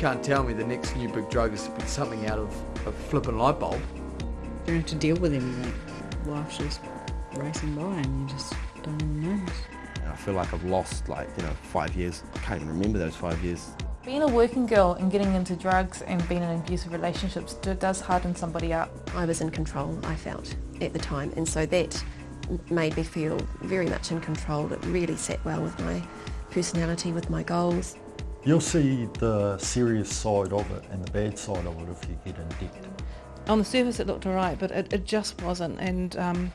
can't tell me the next new big drug is to be something out of a flipping light bulb. You don't have to deal with anything. Life's just racing by and you just don't even notice. I feel like I've lost like, you know, five years. I can't even remember those five years. Being a working girl and getting into drugs and being in abusive relationships does harden somebody up. I was in control, I felt, at the time, and so that made me feel very much in control. It really sat well with my personality, with my goals. You'll see the serious side of it and the bad side of it if you get in debt. On the surface it looked alright, but it, it just wasn't, and um,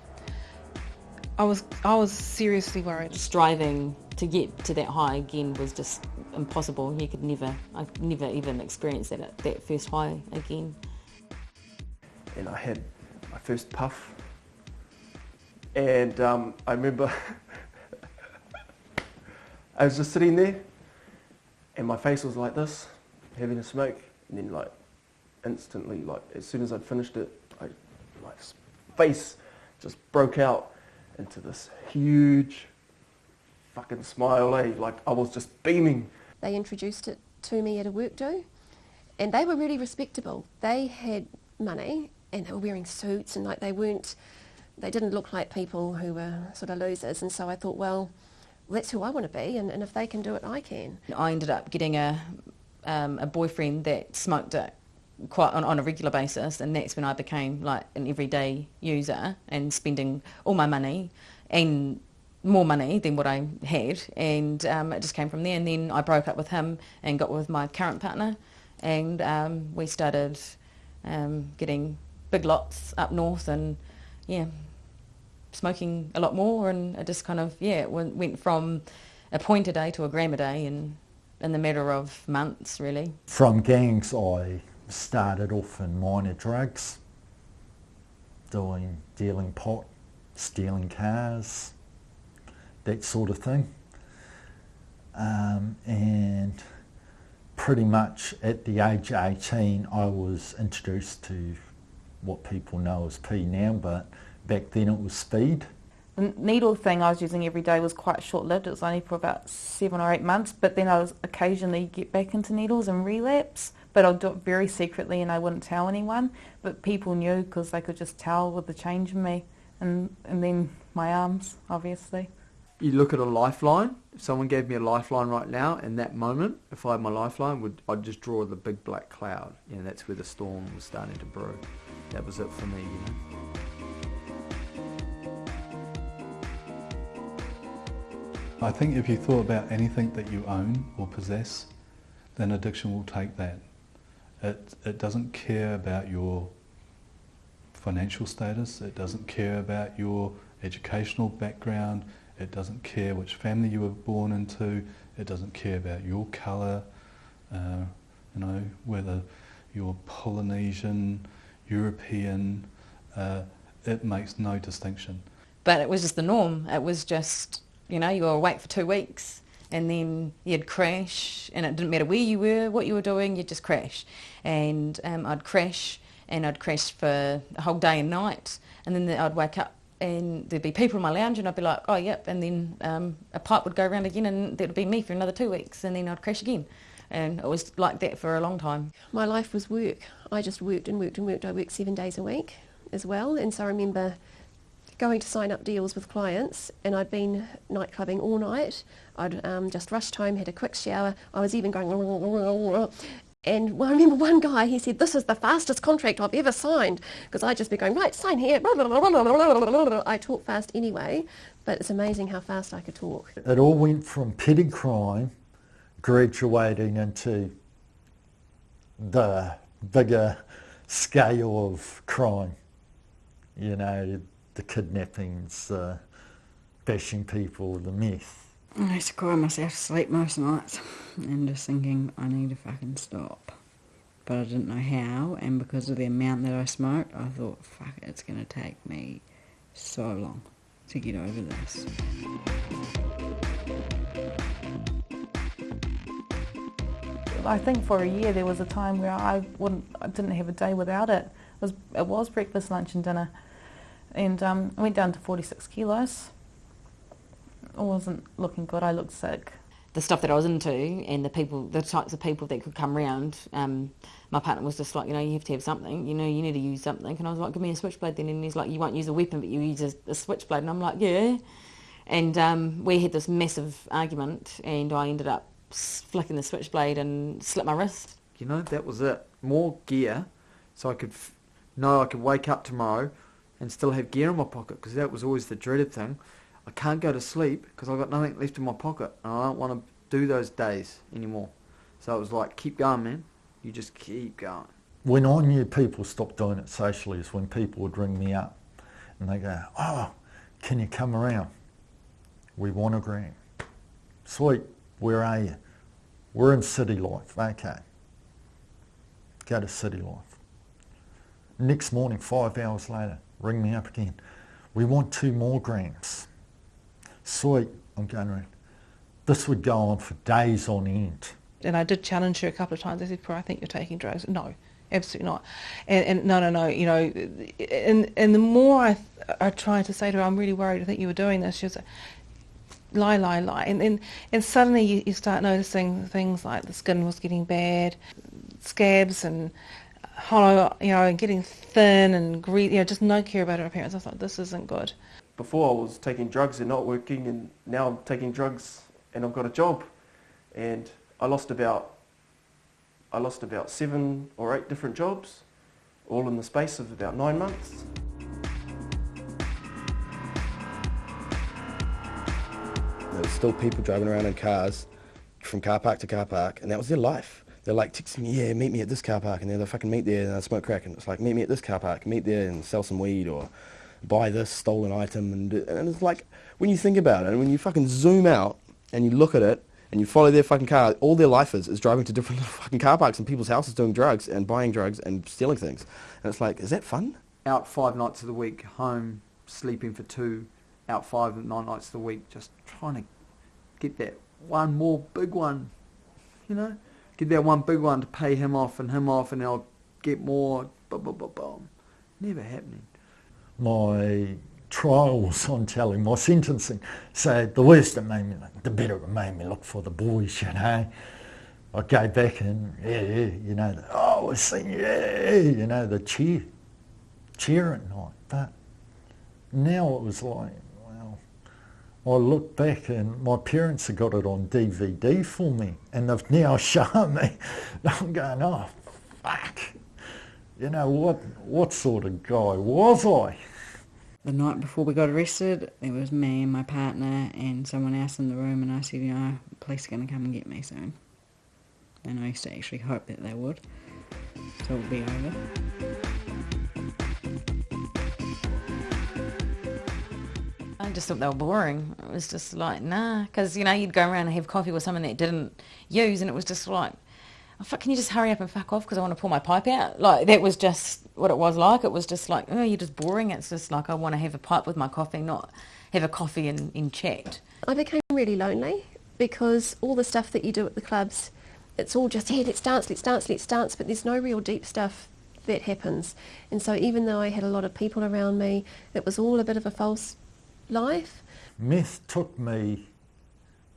I was I was seriously worried. Striving to get to that high again was just impossible. You could never, I never even experience that that first high again. And I had my first puff, and um, I remember I was just sitting there, and my face was like this, having a smoke, and then like instantly, like as soon as I'd finished it, I, my face just broke out into this huge fucking smile, eh? Like I was just beaming. They introduced it to me at a work do, and they were really respectable. They had money and they were wearing suits and like they weren't, they didn't look like people who were sort of losers. And so I thought, well, that's who I want to be, and, and if they can do it, I can. I ended up getting a um, a boyfriend that smoked it quite on, on, a regular basis and that's when I became like an everyday user and spending all my money and more money than what I had and um, it just came from there and then I broke up with him and got with my current partner and um, we started um, getting big lots up north and yeah smoking a lot more and it just kind of yeah it went from a point a day to a gram a day and in the matter of months really. From gangs I started off in minor drugs, doing dealing pot, stealing cars, that sort of thing. Um, and pretty much at the age of 18 I was introduced to what people know as P now, but back then it was speed. The needle thing I was using every day was quite short-lived. It was only for about seven or eight months, but then I was occasionally get back into needles and relapse but I'd do it very secretly and I wouldn't tell anyone. But people knew because they could just tell with the change in me. And, and then my arms, obviously. You look at a lifeline. If someone gave me a lifeline right now, in that moment, if I had my lifeline, would I'd just draw the big black cloud. You know, that's where the storm was starting to brew. That was it for me, you know. I think if you thought about anything that you own or possess, then addiction will take that. It, it doesn't care about your financial status, it doesn't care about your educational background, it doesn't care which family you were born into, it doesn't care about your colour, uh, you know, whether you're Polynesian, European, uh, it makes no distinction. But it was just the norm. It was just, you know, you were awake for two weeks and then you'd crash and it didn't matter where you were, what you were doing, you'd just crash. And um, I'd crash and I'd crash for a whole day and night and then I'd wake up and there'd be people in my lounge and I'd be like, oh yep, and then um, a pipe would go around again and that would be me for another two weeks and then I'd crash again. And it was like that for a long time. My life was work. I just worked and worked and worked. I worked seven days a week as well. And so I remember going to sign up deals with clients and I'd been night clubbing all night. I'd um, just rushed home, had a quick shower. I was even going and I remember one guy, he said, this is the fastest contract I've ever signed because I'd just be going, right, sign here. I talk fast anyway, but it's amazing how fast I could talk. It all went from petty crime graduating into the bigger scale of crime. You know, the kidnappings, uh, bashing people, the meth. I used to cry myself to sleep most nights and just thinking I need to fucking stop. But I didn't know how and because of the amount that I smoked I thought fuck it, it's going to take me so long to get over this. I think for a year there was a time where I wouldn't, I didn't have a day without it. It was, it was breakfast, lunch and dinner and um, I went down to 46 kilos. I wasn't looking good, I looked sick. the stuff that I was into and the people, the types of people that could come round, um, my partner was just like, you know, you have to have something, you know, you need to use something. And I was like, give me a switchblade then. And he's like, you won't use a weapon, but you use a, a switchblade. And I'm like, yeah. And um, we had this massive argument and I ended up flicking the switchblade and slit my wrist. You know, that was it. More gear so I could f- know I could wake up tomorrow and still have gear in my pocket because that was always the dreaded thing. I can't go to sleep because I've got nothing left in my pocket and I don't want to do those days anymore. So it was like, keep going, man. You just keep going. When I knew people stopped doing it socially is when people would ring me up and they go, oh, can you come around? We want a gram. Sweet, where are you? We're in City Life. Okay. Go to City Life. Next morning, five hours later, ring me up again. We want two more grams. Sweet, I'm going around. This would go on for days on end. And I did challenge her a couple of times. I said, I think you're taking drugs. No, absolutely not. And, and no, no, no, you know, and, and the more I, I tried to say to her, I'm really worried, I think you were doing this, she was like, lie, lie, lie. And, and, and suddenly you, you start noticing things like the skin was getting bad, scabs and hollow, you know, getting thin and greasy, you know, just no care about her appearance. I thought, this isn't good. Before I was taking drugs and not working and now I'm taking drugs and I've got a job. And I lost about I lost about seven or eight different jobs, all in the space of about nine months. There was still people driving around in cars from car park to car park, and that was their life. They're like texting me, yeah, meet me at this car park, and then they fucking meet there and I smoke crack, and it's like, meet me at this car park, meet there and sell some weed or buy this stolen item, and, and it's like, when you think about it, and when you fucking zoom out and you look at it, and you follow their fucking car, all their life is is driving to different fucking car parks and people's houses doing drugs and buying drugs and stealing things. And it's like, is that fun? Out five nights of the week, home, sleeping for two, out five, nine nights of the week, just trying to get that one more big one, you know? Get that one big one to pay him off and him off and I'll get more, boom, boom, boom, boom. Never happening. My trials on telling my sentencing. So the worse it made me, the better it made me look for the boys, you know. I go back and, yeah, yeah, you know, the, oh, seeing, yeah, you know, the cheer, cheering night. But now it was like, I look back and my parents have got it on DVD for me and they've now shown me. I'm going, oh, fuck. You know, what, what sort of guy was I? the night before we got arrested, it was me and my partner and someone else in the room, and I said, you know, police are going to come and get me soon. And I used to actually hope that they would, so it would be over. Just thought they were boring. It was just like, nah, because, you know, you'd go around and have coffee with someone that didn't use, and it was just like, oh, fuck, can you just hurry up and fuck off because I want to pull my pipe out? Like, that was just what it was like. It was just like, oh, you're just boring. It's just like, I want to have a pipe with my coffee, not have a coffee and, and chat. I became really lonely because all the stuff that you do at the clubs, it's all just, yeah, let's dance, let's dance, let's dance, but there's no real deep stuff that happens. And so even though I had a lot of people around me, it was all a bit of a false life. Meth took me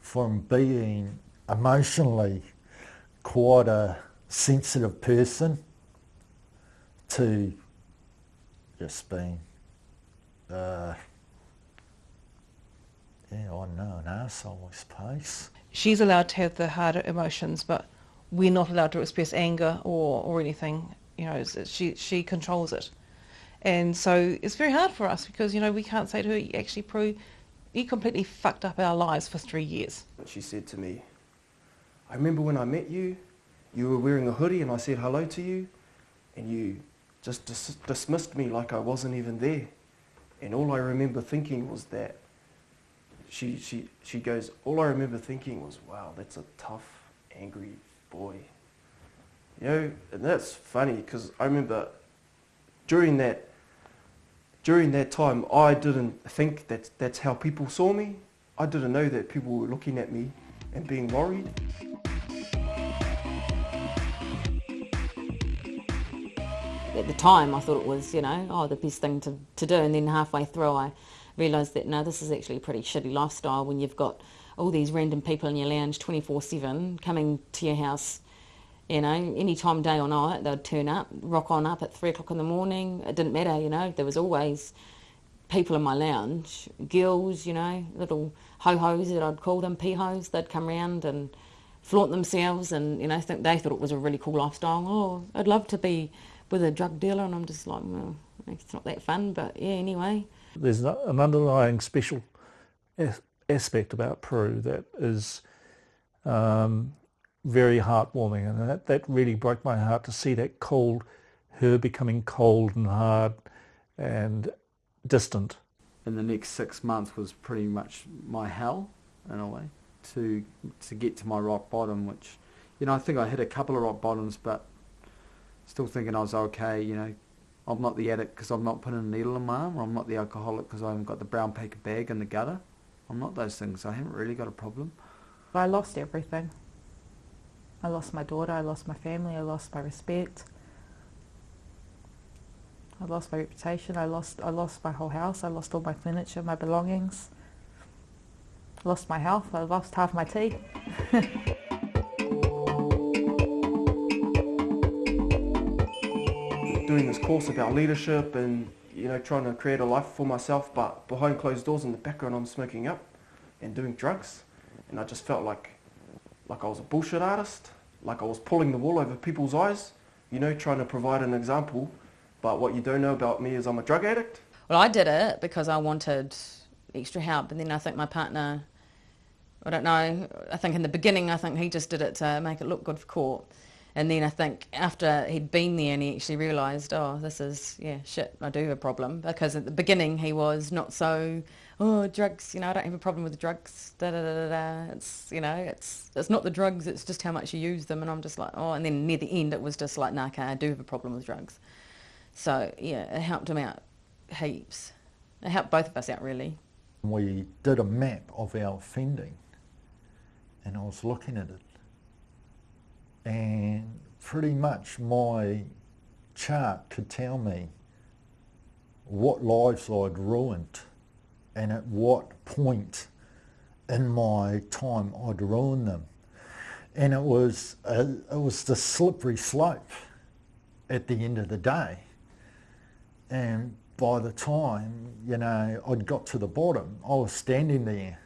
from being emotionally quite a sensitive person to just being, uh, yeah, I know, an asshole, I suppose. She's allowed to have the harder emotions, but we're not allowed to express anger or, or anything. You know, she, she controls it. And so it's very hard for us because, you know, we can't say to her, actually, Prue, you completely fucked up our lives for three years. She said to me, I remember when I met you, you were wearing a hoodie and I said hello to you and you just dis- dismissed me like I wasn't even there. And all I remember thinking was that she, she, she goes, all I remember thinking was, wow, that's a tough, angry boy. You know, and that's funny because I remember during that during that time, I didn't think that that's how people saw me. I didn't know that people were looking at me and being worried. At the time, I thought it was, you know, oh, the best thing to, to do. And then halfway through, I realised that, no, this is actually a pretty shitty lifestyle when you've got all these random people in your lounge 24-7 coming to your house, you know, any time, day or night, they'd turn up, rock on up at three o'clock in the morning. It didn't matter, you know, there was always people in my lounge, girls, you know, little ho-hos that I'd call them, pee-hos, they'd come round and flaunt themselves and, you know, think they thought it was a really cool lifestyle. Oh, I'd love to be with a drug dealer and I'm just like, well, it's not that fun, but yeah, anyway. There's an underlying special aspect about Prue that is um, very heartwarming and that, that really broke my heart to see that cold, her becoming cold and hard and distant. And the next six months was pretty much my hell in a way to to get to my rock bottom, which you know I think I hit a couple of rock bottoms, but still thinking I was okay. You know, I'm not the addict because I'm not putting a needle in my arm, or I'm not the alcoholic because I haven't got the brown paper bag in the gutter. I'm not those things. I haven't really got a problem. I lost everything. I lost my daughter, I lost my family, I lost my respect. I lost my reputation, I lost I lost my whole house, I lost all my furniture, my belongings. I lost my health, I lost half my teeth. doing this course about leadership and you know trying to create a life for myself but behind closed doors in the background I'm smoking up and doing drugs and I just felt like like I was a bullshit artist like I was pulling the wool over people's eyes you know trying to provide an example but what you don't know about me is I'm a drug addict Well, I did it because I wanted extra help, and then I think my partner, I don't know, I think in the beginning, I think he just did it to make it look good for court. And then I think after he'd been there and he actually realised, oh, this is, yeah, shit, I do have a problem. Because at the beginning he was not so, oh, drugs, you know, I don't have a problem with drugs, da da da da. It's, you know, it's, it's not the drugs, it's just how much you use them. And I'm just like, oh, and then near the end it was just like, nah, okay, I do have a problem with drugs. So, yeah, it helped him out heaps. It helped both of us out, really. We did a map of our offending and I was looking at it and pretty much my chart could tell me what lives I'd ruined and at what point in my time I'd ruined them. And it was, a, it was the slippery slope at the end of the day. And by the time, you know, I'd got to the bottom, I was standing there.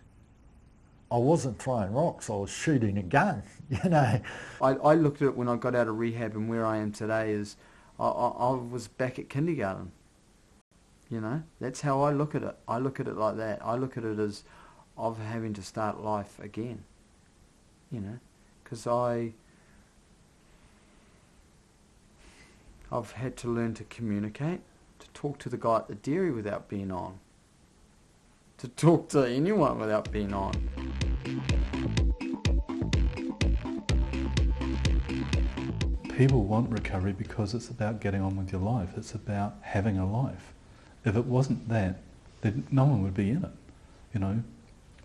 I wasn't throwing rocks, I was shooting a gun, you know. I, I looked at it when I got out of rehab and where I am today is I, I, I was back at kindergarten. You know, that's how I look at it. I look at it like that. I look at it as of having to start life again. You know, because I I've had to learn to communicate, to talk to the guy at the dairy without being on, to talk to anyone without being on. People want recovery because it's about getting on with your life. It's about having a life. If it wasn't that, then no one would be in it. You know,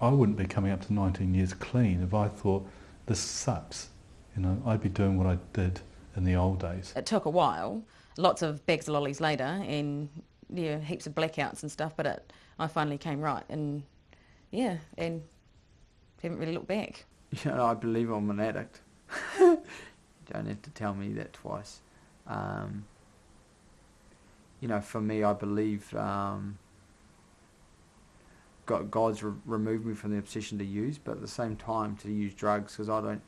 I wouldn't be coming up to 19 years clean if I thought this sucks. You know, I'd be doing what I did in the old days. It took a while, lots of bags of lollies later, and yeah, heaps of blackouts and stuff. But it, I finally came right, and yeah, and haven't really looked back. You know, I believe I'm an addict. Don't have to tell me that twice. Um, you know, for me, I believe um, God, God's re- removed me from the obsession to use, but at the same time to use drugs because I don't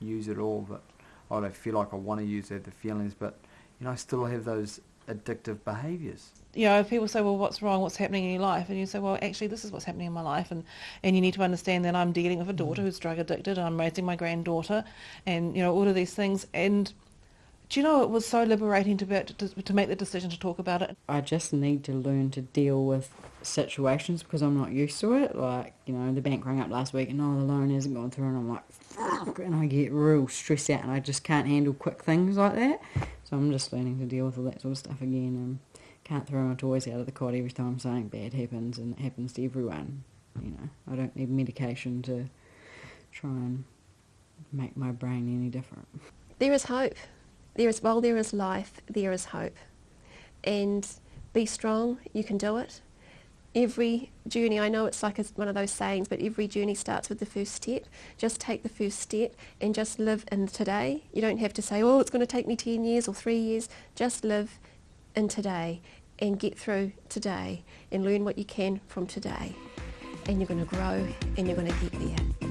use it all, but I don't feel like I want to use it, the feelings, but you know, I still have those addictive behaviours. you know, people say, well, what's wrong? What's happening in your life? And you say, well, actually, this is what's happening in my life. And, and you need to understand that I'm dealing with a daughter who's drug addicted. I'm raising my granddaughter and, you know, all of these things. And do you know, it was so liberating to, be, to, to make the decision to talk about it. I just need to learn to deal with situations because I'm not used to it. Like, you know, the bank rang up last week and oh, the loan hasn't gone through and I'm like, fuck, and I get real stressed out and I just can't handle quick things like that. So I'm just learning to deal with all that sort of stuff again and can't throw my toys out of the cot every time something bad happens and it happens to everyone. You know, I don't need medication to try and make my brain any different. There is hope. There is, while there is life, there is hope. And be strong, you can do it. every journey, I know it's like a, one of those sayings, but every journey starts with the first step. Just take the first step and just live in today. You don't have to say, oh, it's going to take me 10 years or three years. Just live in today and get through today and learn what you can from today. And you're going to grow and you're going to get there.